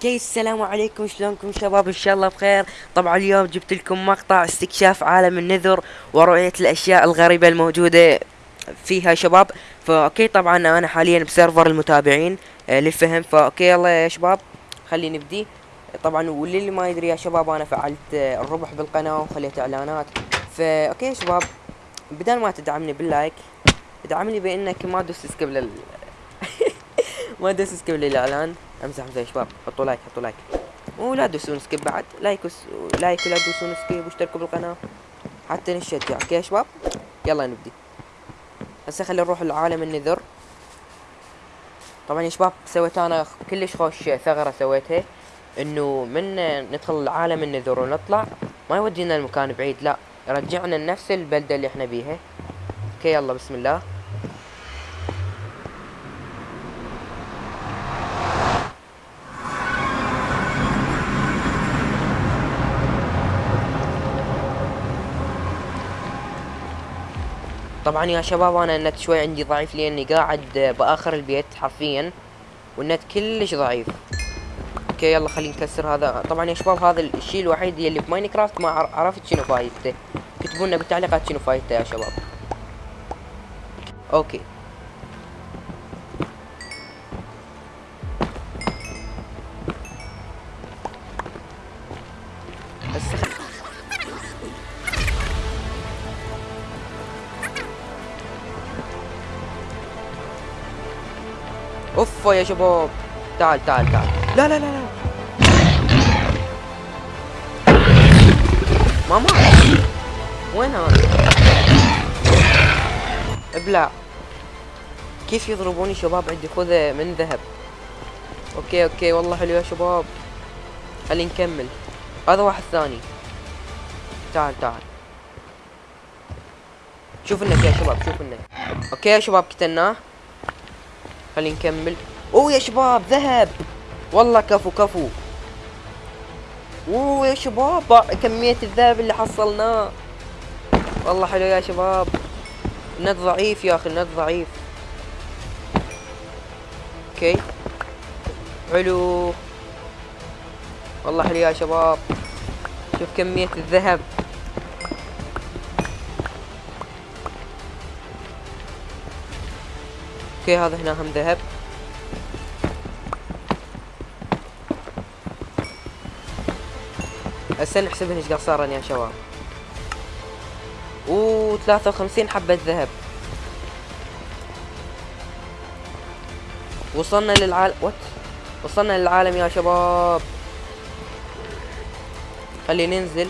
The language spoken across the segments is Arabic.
okay السلام عليكم. شلونكم شباب؟ إن شاء الله بخير. طبعا اليوم جبت لكم مقطع استكشاف عالم ال Nether ورؤية الأشياء الغريبة الموجودة فيها شباب. ف okay طبعا أنا حاليا ب server المتابعين آه للفهم. ف okay يلا يا شباب خلينا نبدي. طبعا واللي ما يدري يا شباب أنا فعلت آه الربح بالقناة وخليت إعلانات. فا okay يا شباب بدل ما تدعمني بال like ادعمني بإنك ما تدوس skip ما تدوس skip للاعلان امزح امزح يا شباب. حطوا like حطوا like ولا تدوسون skip بعد. like وس... like ولا تدوسون skip. واشتركوا بالقناة. حتى نشجع okay يا شباب؟ يلا نبدي. هسه خلينا نروح لعالم ال Nether طبعا يا شباب سويت أنا كلش خوش ثغرة سويتها. إنه من ندخل عالم ال Nether ونطلع. ما يودينا المكان بعيد لا. يرجعنا لنفس البلدة اللي إحنا بيها. okay يلا بسم الله. طبعا يا شباب أنا النت شوي عندي ضعيف لأني قاعد بآخر البيت حرفيا والنت كلش ضعيف. okay يلا خلينا نكسر هذا. طبعا يا شباب هذا الشيء الوحيد اللي ب Minecraft ما عرفت شنو فايدته. اكتبوا لنا بالتعليقات شنو فايدته يا شباب. okay. اوف يا شباب. تعال تعال تعال. لا لا لا لا. ماما. وين هذا؟ ابلع. كيف يضربوني شباب؟ عندي خوذة من ذهب. okay okay. والله حلو يا شباب. خلينا نكمل. هذا واحد ثاني. تعال تعال. شوف النك يا شباب شوف النك okay يا شباب قتلناه خلينا نكمل. أوه يا شباب ذهب. والله كفو كفو. أوه يا شباب كمية الذهب اللي حصلناه والله حلو يا شباب. النت ضعيف يا أخي النت ضعيف. أوكي. حلو. والله حلو يا شباب. شوف كمية الذهب. أوكي هذا هنا هم ذهب. هسه نحسبهن إيش قد صارن يا شباب. اوه ثلاثة وخمسين حبة ذهب. وصلنا للعالم وات وصلنا للعالم يا شباب. خلينا ننزل.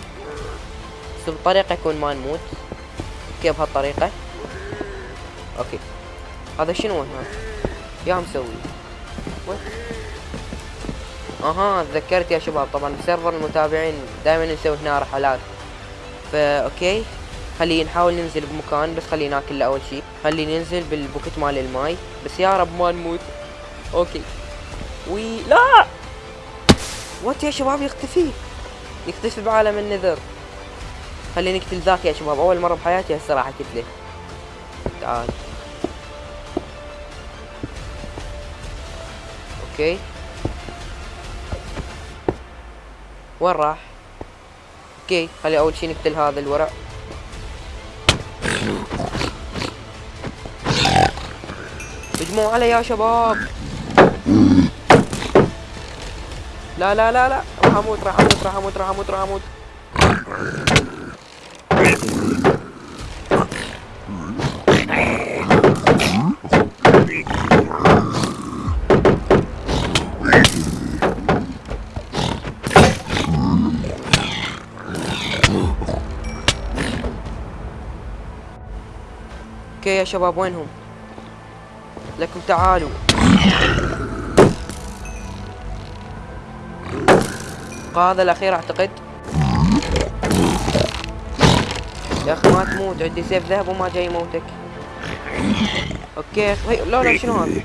بس بطريقة يكون ما نموت. okay بهالطريقة؟ okay. هذا شنو هنا يا مسوي. أها تذكرت يا شباب طبعا ب server المتابعين دائما نسوي هنا رحلات. فا okay. خلينا نحاول ننزل بمكان بس خلينا ناكل أول شيء. خلينا ننزل بال bucket مال الماي. بس يا رب ما نموت. okay. وي لا! what يا شباب؟ يختفي. يختفي بعالم ال Nether. خلينا نقتل ذاك يا شباب. أول مرة بحياتي هسه راح أقتله. تعال. okay. وين راح؟ okay خلي أول شي نقتل هذا الورع. هجموا علي يا شباب. لا لا لا لا راح أموت راح أموت راح أموت راح أموت راح أموت. أوكي يا شباب وينهم؟ لكم تعالوا. هذا الأخير أعتقد. يا أخي ما تموت عندي سيف ذهب وما جاي يموتك. okay هي لا لا شنو هذا؟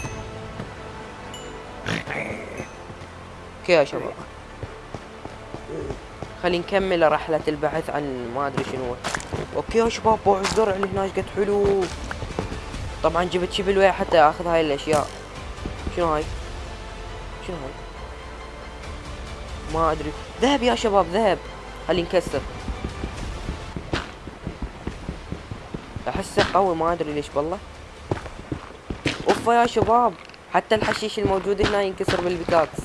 okay يا شباب. خلينا نكمل رحلة البحث عن ما أدري شنو. أوكي يا شباب بوع الزرع اللي هناك قد حلو. طبعا جبت شبل ويا حتى اخذ هاي الأشياء. شنو هاي؟ شنو هاي؟ ما أدري. ذهب يا شباب ذهب. خلي نكسر. احسه قوي ما أدري ليش والله. أوفا يا شباب. حتى الحشيش الموجود هنا ينكسر بالبيكاكس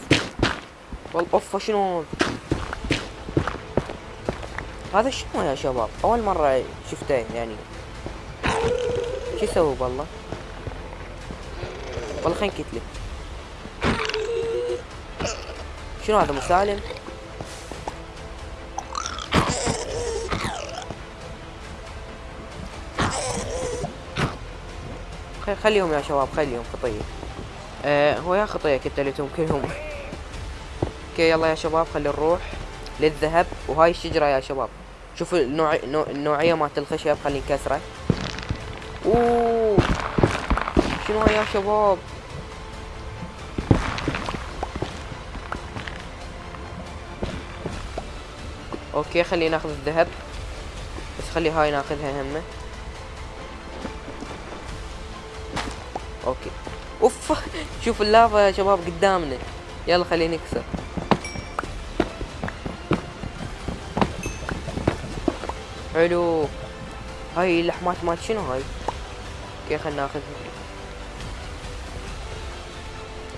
والله أوفا شنو؟ هذا شنو يا شباب؟ أول مرة شفته يعني. شو يسوي والله. والله خلينا نكتله شنو هذا مسالم خليهم يا شباب خليهم خطية. آه هو يا خطية كتلتهم كلهم. okay يلا يا شباب خلي نروح للذهب. وهاي الشجرة يا شباب. شوفوا النوع... النوعية مالت الخشب خلي نكسره اوه شنو يا شباب okay خلينا ناخذ الذهب. بس خلي هاي ناخذها همه. okay أوف. شوف اللافا يا شباب قدامنا. يلا خلينا نكسر. حلو. هاي اللحمات مال شنو هاي؟ okay خلينا ناخذ.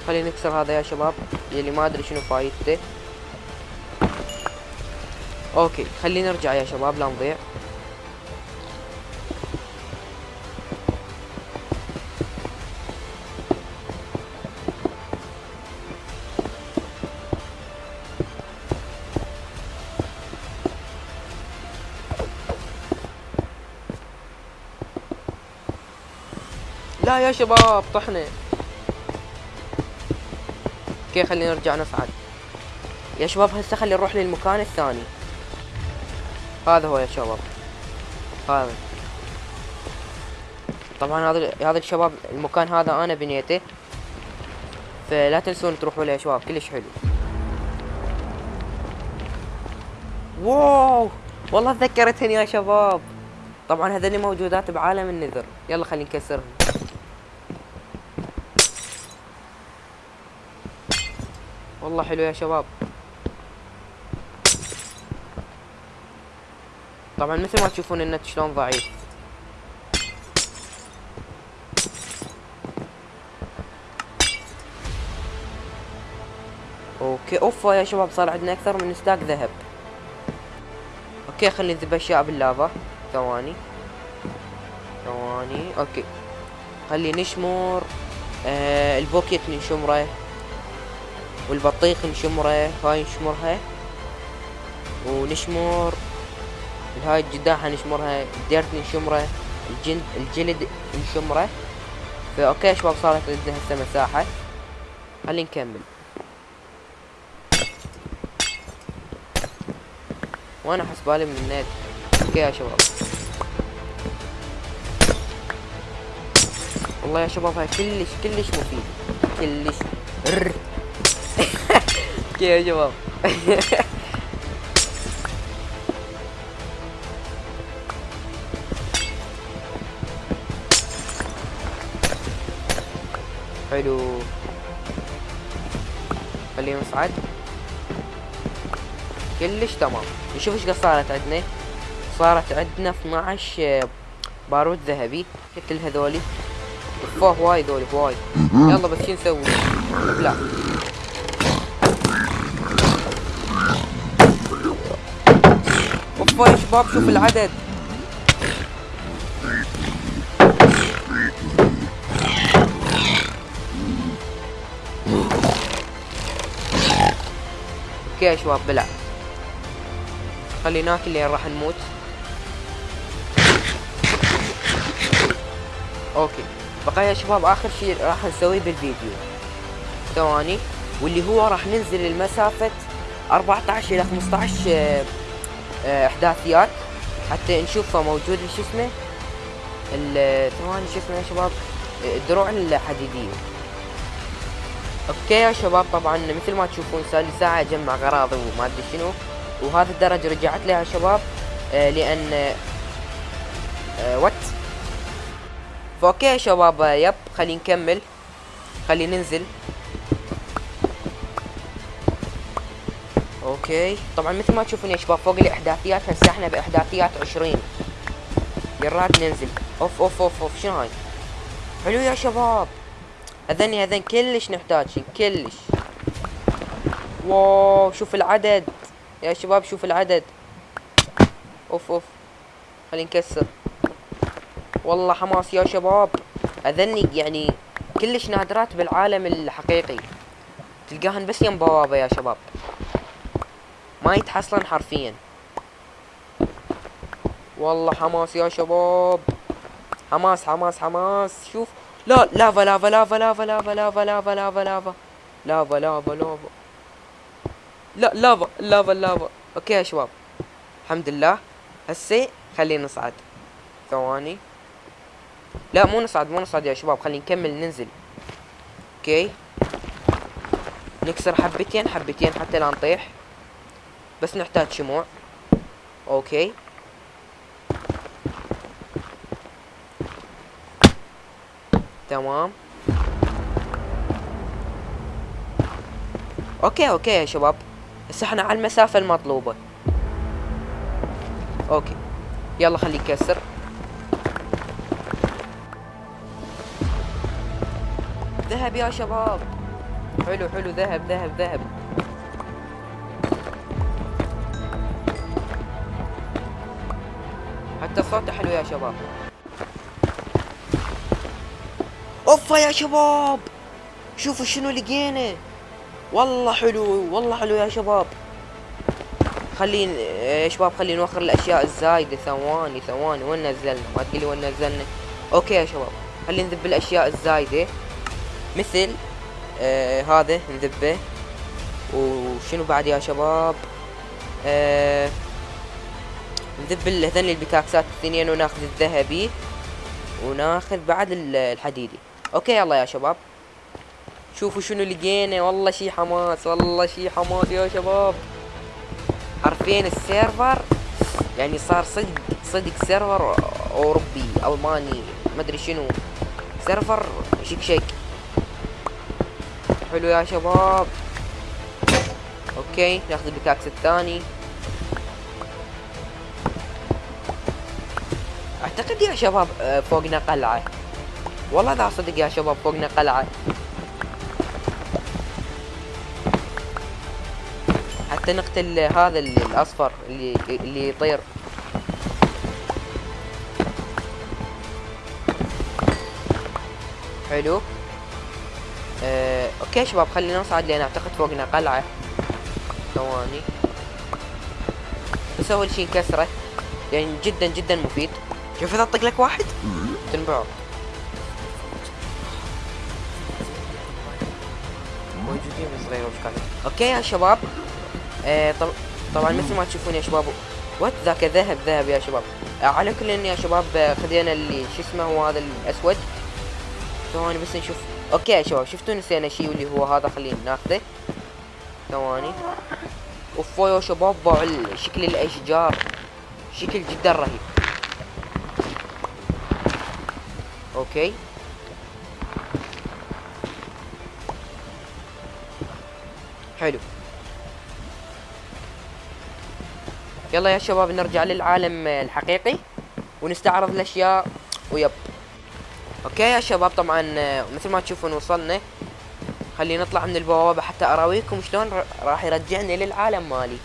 خلينا نكسر هذا يا شباب يلي ما أدري شنو فايدته. okay خلينا نرجع يا شباب لا نضيع. لا يا شباب طحنا. أوكي خلينا نرجع نصعد يا شباب هسه خلي نروح للمكان الثاني. هذا هو يا شباب. هذا. طبعا هذا هذا الشباب المكان هذا أنا بنيته. فلا تنسون تروحوا له يا شباب كلش حلو. واو! والله تذكرتني يا شباب. طبعا هذني موجودات بعالم ال Nether. يلا خلينا نكسرهم. والله حلو يا شباب. طبعا مثل ما تشوفون النت شلون ضعيف. okay اوفا يا شباب صار عندنا أكثر من stack ذهب. okay خلينا نذب أشياء باللافا ثواني. ثواني okay. خلي نشمر آه ال bucket نشمره والبطيخ نشمره هاي نشمرها. ونشمر هاي الجداحة نشمرها ال dirt نشمره الجلد الجلد نشمره. فا okay شباب صارت عندنا هسه مساحة. خلينا نكمل. وأنا حسبالي من النت. okay يا شباب. والله يا شباب هاي كلش كلش مفيد. كلش. okay يا شباب حلو خلينا نصعد كلش تمام نشوف إيش قد صارت عندنا صارت عندنا 12 بارود ذهبي مثل هذولي فوه وايد ذولي وايد يلا بس شو نسوي لا اوف يا شباب شوف العدد. okay يا شباب بلع خلينا ناكل لين راح نموت. okay. بقى يا شباب آخر شيء راح نسويه بالفيديو. ثواني. واللي هو راح ننزل المسافة 14 إلى 15 آه، آه، احداثيات حتى نشوفه موجود شو اسمه؟ ثواني شو اسمه يا شباب؟ الدروع الحديدية أوكي يا شباب طبعا مثل ما تشوفون صار لي ساعة أجمع اغراضي وما أدري شنو. وهذا الدرج رجعت لها يا شباب آه لأن آه what ف okay يا شباب yep خلينا نكمل خلينا ننزل. okay. طبعا مثل ما تشوفون يا شباب فوق الإحداثيات هسه إحنا بإحداثيات 20 يلا ننزل. أوف أوف أوف أوف. شنو هاي؟ حلو يا شباب. هذني هذن كلش نحتاج كلش. واو شوف العدد. يا شباب شوف العدد. أوف أوف. خلينا نكسر. والله حماس يا شباب. أذني يعني كلش نادرات بالعالم الحقيقي. تلقاهن بس يم بوابة يا شباب. ما يتحصلن حرفيا. والله حماس يا شباب. حماس حماس حماس. شوف. لا lava lava lava lava lava lava lava lava lava. lava lava lava. لا lava lava lava. okay يا شباب. الحمد لله. هسه خلينا نصعد. ثواني. لا مو نصعد مو نصعد يا شباب. خلينا نكمل ننزل. okay. نكسر حبتين حبتين حتى لا نطيح. بس نحتاج شموع okay. تمام. okay okay يا شباب. هسه إحنا على المسافة المطلوبة. okay. يلا خليه يكسر ذهب يا شباب. حلو حلو. ذهب ذهب ذهب. حتى صوته حلو يا شباب. أوفا يا شباب. شوفوا شنو لقينا. والله حلو والله حلو يا شباب. خلينا يا شباب خلينا نوخر الأشياء الزايدة. ثواني ثواني. وين نزلنا؟ ما تقولي وين نزلنا. okay يا شباب. خلينا نذب الأشياء الزايدة. مثل آه هذا نذبه. وشنو بعد يا شباب؟ آه نذب هذني البيكاكسات الاثنين وناخذ الذهبي وناخذ بعد الحديدي. okay يلا يا شباب. شوفوا شنو لقينا. والله شي حماس والله شي حماس يا شباب. حرفيا ال server يعني صار صدق صدق server أوروبي ألماني ما أدري شنو. server شيك شيك. حلو يا شباب. okay ناخذ ال pickaxe الثاني. أعتقد يا شباب آه، فوقنا قلعة والله ذا صدق يا شباب فوقنا قلعة حتى نقتل هذا الأصفر اللي اللي يطير. حلو. آه، أوكي شباب خلينا نصعد لأن أعتقد فوقنا قلعة ثواني. بس اول شي نكسره يعني جدا جدا مفيد. شوف إذا اطق لك واحد؟ تنبعه. موجودين صغير وش okay يا شباب. آه طب طبعا مثل ما تشوفون يا شباب what ذاك ذهب ذهب يا شباب. آه على كل يا شباب آه، خذينا اللي شو اسمه هو هذا الأسود. ثواني بس نشوف. okay يا شباب شفتوا نسينا شيء اللي هو هذا؟ خلينا ناخذه. ثواني. اوف يا شباب شكل الأشجار. شكل جدا رهيب. okay حلو. يلا يا شباب نرجع للعالم الحقيقي ونستعرض الأشياء و yep. okay يا شباب طبعا مثل ما تشوفون وصلنا خلينا نطلع من البوابة حتى أراويكم شلون راح يرجعني للعالم مالي.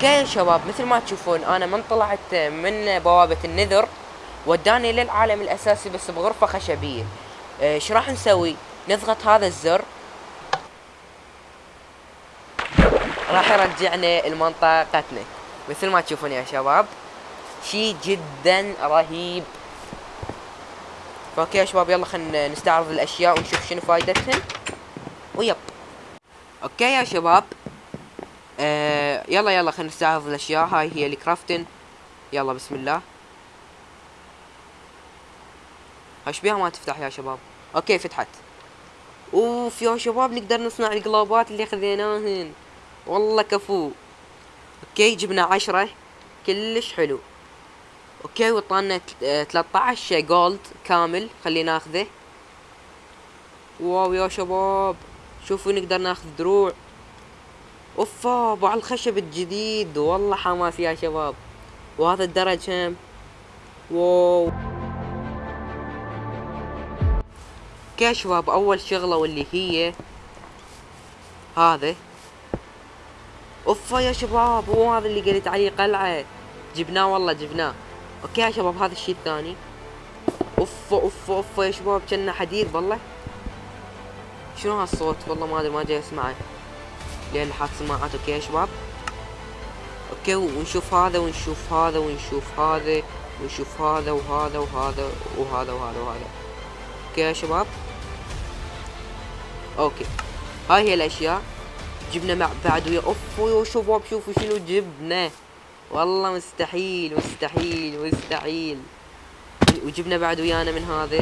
okay شباب مثل ما تشوفون أنا من طلعت من بوابة ال Nether وداني للعالم الأساسي بس بغرفة خشبية. إيش راح نسوي؟ نضغط هذا الزر. راح يرجعنا لمنطقتنا. مثل ما تشوفون يا شباب شيء جدا رهيب. okay يا شباب يلا خلينا نستعرض الأشياء ونشوف شنو فايدتهن ويب. okay يا شباب. آه يلا يلا خلينا نستعرض الأشياء. هاي هي ال crafting يلا بسم الله. إيش بيها ما تفتح يا شباب؟ okay فتحت. أوف يا شباب نقدر نصنع القلابات اللي خذيناهن. والله كفو. okay جبنا عشرة. كلش حلو. okay آه، 13 gold كامل. خلينا ناخذه. wow يا شباب. شوفوا نقدر ناخذ دروع. أوفا أبو على الخشب الجديد. والله حماس يا شباب. وهذا الدرج هم wow. okay شباب؟ أول شغلة واللي هي هذا أوفا يا شباب هو هذا اللي قلت عليه قلعة. جبناه والله جبناه. okay يا شباب هذا الشيء الثاني. أوفا أوفا أوفا يا شباب كنا حديد والله. شنو هالصوت؟ والله ما أدري ما جاي أسمعه. لأن حاط سماعات okay يا شباب؟ okay ونشوف هذا ونشوف هذا ونشوف هذا ونشوف هذا وهذا وهذا وهذا وهذا وهذا. okay يا شباب؟ okay. هاي هي الأشياء. جبنا مع بعد ويا أوف يا شباب شوفوا شنو جبنا. والله مستحيل مستحيل مستحيل. وجبنا بعد ويانا من هذا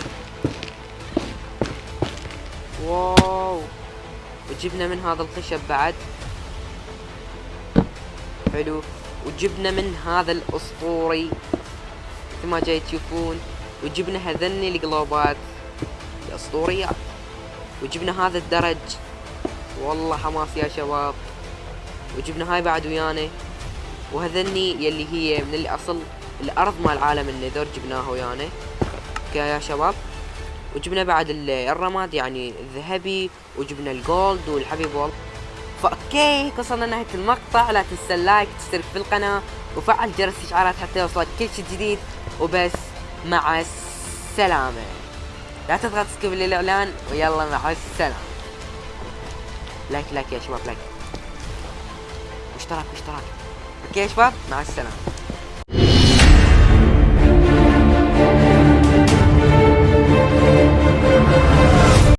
واو. وجبنا من هذا الخشب بعد. حلو. وجبنا من هذا الأسطوري. مثل ما جاي تشوفون. وجبنا هذني القلوبات. الاسطوريات وجبنا هذا الدرج. والله حماس يا شباب. وجبنا هاي بعد ويانا. وهذني يلي هي من الأصل الأرض مال عالم ال Nether جبناها ويانا. يا شباب. وجبنا بعد ال- الرماد يعني الذهبي وجبنا ال gold والحبيب والله. ف okay وصلنا نهاية المقطع. لا تنسى ال like تشترك في القناة وفعل جرس الاشعارات حتى يوصلك كل شيء جديد. وبس مع السلامة. لا تضغط skip للاعلان ويلا مع السلامة. like like يا شباب like. واشتراك واشتراك okay يا شباب مع السلامة.